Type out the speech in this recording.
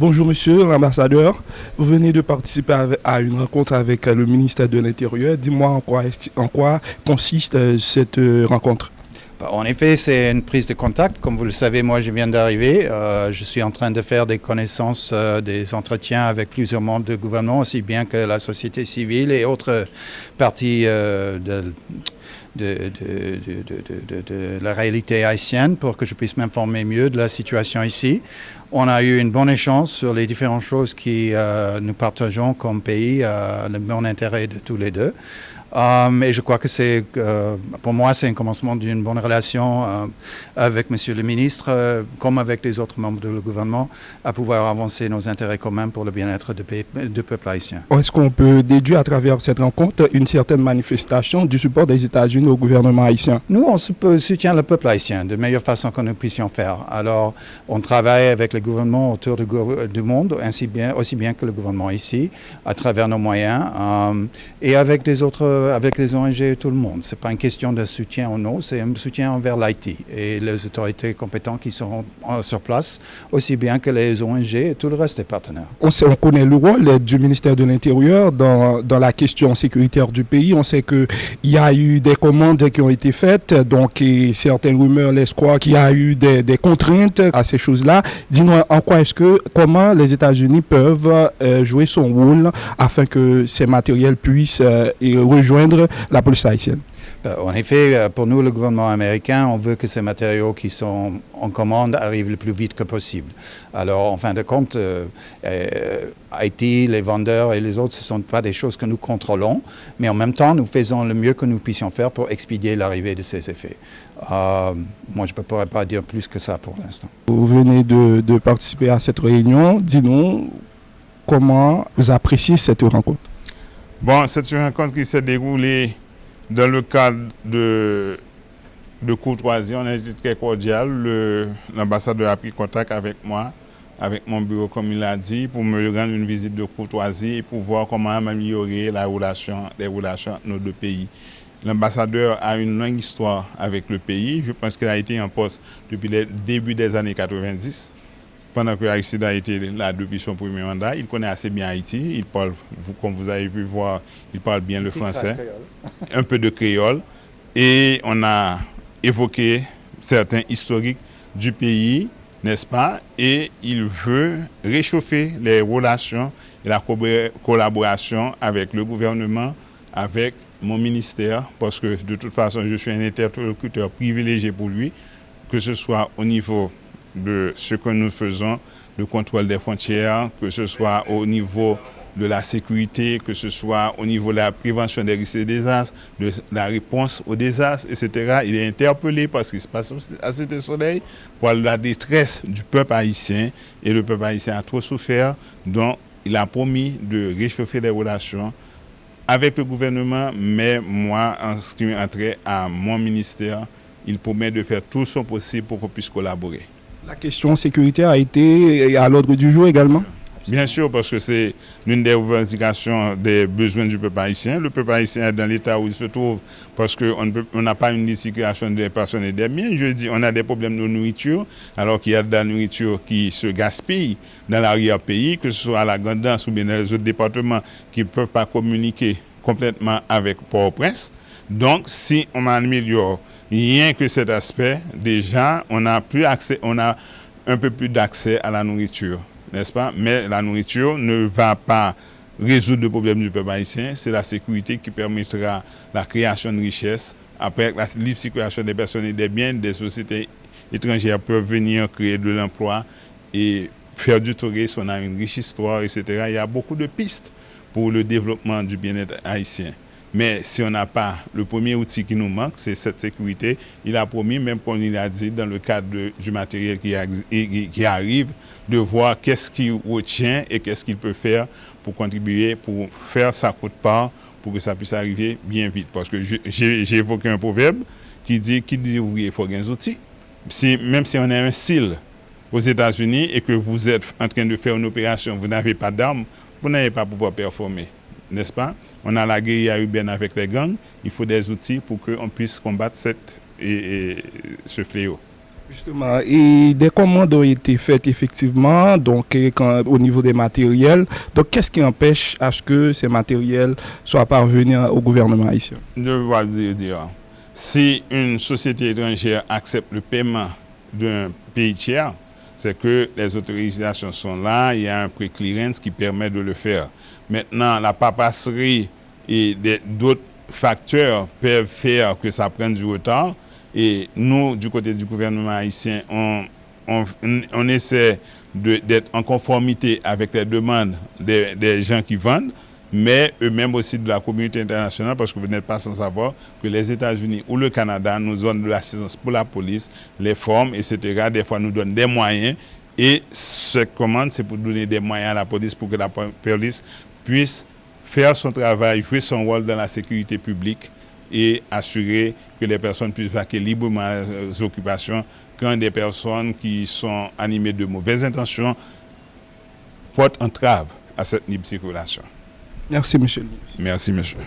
Bonjour monsieur l'ambassadeur, vous venez de participer à une rencontre avec le ministère de l'Intérieur. Dis-moi en quoi, consiste euh, cette euh, rencontre? Bah, en effet, c'est une prise de contact. Comme vous le savez, moi, je viens d'arriver. Euh, je suis en train de faire des connaissances, des entretiens avec plusieurs membres du gouvernement, aussi bien que la société civile et autres parties de, de, de, la réalité haïtienne pour que je puisse m'informer mieux de la situation ici. On a eu une bonne échange sur les différentes choses que euh, nous partageons comme pays, euh, le bon intérêt de tous les deux. Um, et je crois que c'est, euh, pour moi, c'est un commencement d'une bonne relation euh, avec Monsieur le ministre, euh, comme avec les autres membres du gouvernement, à pouvoir avancer nos intérêts communs pour le bien-être du, peuple haïtien. Est-ce qu'on peut déduire à travers cette rencontre une certaine manifestation du support des États-Unis au gouvernement haïtien? Nous, on soutient le peuple haïtien de meilleure façon que nous puissions faire. Alors, on travaille avec les gouvernements autour du, monde, ainsi bien, aussi bien que le gouvernement ici, à travers nos moyens, et avec les autres euh, avec les ONG et tout le monde. Ce n'est pas une question de soutien ou non, c'est un soutien envers l'Haïti et les autorités compétentes qui seront sur place, aussi bien que les ONG et tout le reste des partenaires. On, connaît le rôle du ministère de l'Intérieur dans, dans, la question sécuritaire du pays. On sait qu'il y a eu des commandes qui ont été faites, donc certaines rumeurs laissent croire qu'il y a eu des, des, contraintes à ces choses-là. Dis-nous en quoi est-ce que, comment les États-Unis peuvent euh, jouer son rôle afin que ces matériels puissent euh, rejoindre la police haïtienne euh, en effet, euh, pour nous, le gouvernement américain, on veut que ces matériaux qui sont en commande arrivent le plus vite que possible. Alors, en fin de compte, euh, Haïti, les vendeurs et les autres, ce ne sont pas des choses que nous contrôlons, mais en même temps, nous faisons le mieux que nous puissions faire pour expédier l'arrivée de ces effets. moi, je ne pourrais pas dire plus que ça pour l'instant. Vous venez de, de participer à cette réunion. Dis-nous comment vous appréciez cette rencontre. Bon, c'est une rencontre qui s'est déroulée dans le cadre de, de courtoisie. On a été très cordial. L'ambassadeur a pris contact avec moi, avec mon bureau, comme il a dit, pour me rendre une visite de courtoisie et pour voir comment améliorer la relation, les relations entre nos deux pays. L'ambassadeur a une longue histoire avec le pays. Je pense qu'il a été en poste depuis le début des années 90 pendant que Aristide a été là depuis son premier mandat, il connaît assez bien Haïti. Il parle, comme vous avez pu voir, il parle bien le français, un peu de créole. Et on a évoqué certains historiques du pays, n'est-ce pas? Et il veut réchauffer les relations et la collaboration avec le gouvernement, avec mon ministère, parce que de toute façon, je suis un interlocuteur privilégié pour lui, que ce soit au niveau de ce que nous faisons, le contrôle des frontières, que ce soit au niveau de la sécurité, que ce soit au niveau de la prévention des risques de désastres, de la réponse aux désastres, etc. Il est interpellé parce qu'il se passe à cet soleil pour la détresse du peuple haïtien. Et le peuple haïtien a trop souffert, donc il a promis de réchauffer les relations avec le gouvernement, mais moi, en ce qui trait à mon ministère, il promet de faire tout son possible pour qu'on puisse collaborer. La question sécuritaire a été à l'ordre du jour également Bien sûr, parce que c'est l'une des revendications des besoins du peuple haïtien. Le peuple haïtien est dans l'état où il se trouve parce qu'on n'a pas une situation des personnes et des biens. Je dis, on a des problèmes de nourriture, alors qu'il y a de la nourriture qui se gaspille dans l'arrière-pays, que ce soit à la Grandance ou bien dans les autres départements qui ne peuvent pas communiquer complètement avec Port-au-Prince. Donc, si on améliore rien que cet aspect, déjà, on a, plus accès, on a un peu plus d'accès à la nourriture, n'est-ce pas? Mais la nourriture ne va pas résoudre le problème du peuple haïtien, c'est la sécurité qui permettra la création de richesses. Après, la libre circulation des personnes et des biens, des sociétés étrangères peuvent venir créer de l'emploi et faire du tourisme, on a une riche histoire, etc. Il y a beaucoup de pistes pour le développement du bien-être haïtien. Mais si on n'a pas le premier outil qui nous manque, c'est cette sécurité. Il a promis, même qu'on l'a dit, dans le cadre du matériel qui, arrive, de voir qu'est-ce qu'il retient et qu'est-ce qu'il peut faire pour contribuer, pour faire sa coûte part, pour que ça puisse arriver bien vite. Parce que j'ai évoqué un proverbe qui dit, qui dit oui, il faut des outils. Si, même si on a un style aux États-Unis et que vous êtes en train de faire une opération, vous n'avez pas d'armes, vous n'allez pas pouvoir performer n'est-ce pas? On a la guérilla urbaine avec les gangs, il faut des outils pour qu'on puisse combattre cette, et, ce fléau. Justement, et des commandes ont été faites effectivement, donc au niveau des matériels. Donc, qu'est-ce qui empêche à ce que ces matériels soient parvenus au gouvernement haïtien? Je vais dire, si une société étrangère accepte le paiement d'un pays tiers, c'est que les autorisations sont là, il y a un pré-clearance qui permet de le faire. Maintenant, la papasserie et d'autres facteurs peuvent faire que ça prenne du retard. Et nous, du côté du gouvernement haïtien, on, essaie d'être en conformité avec les demandes des, gens qui vendent, mais eux-mêmes aussi de la communauté internationale, parce que vous n'êtes pas sans savoir que les États-Unis ou le Canada nous donnent de l'assistance pour la police, les formes, etc. Des fois, nous donnent des moyens. Et cette commande, c'est pour donner des moyens à la police pour que la police puisse faire son travail, jouer son rôle dans la sécurité publique et assurer que les personnes puissent vaquer librement leurs occupations quand des personnes qui sont animées de mauvaises intentions portent entrave à cette libre circulation. Merci, monsieur le. Merci.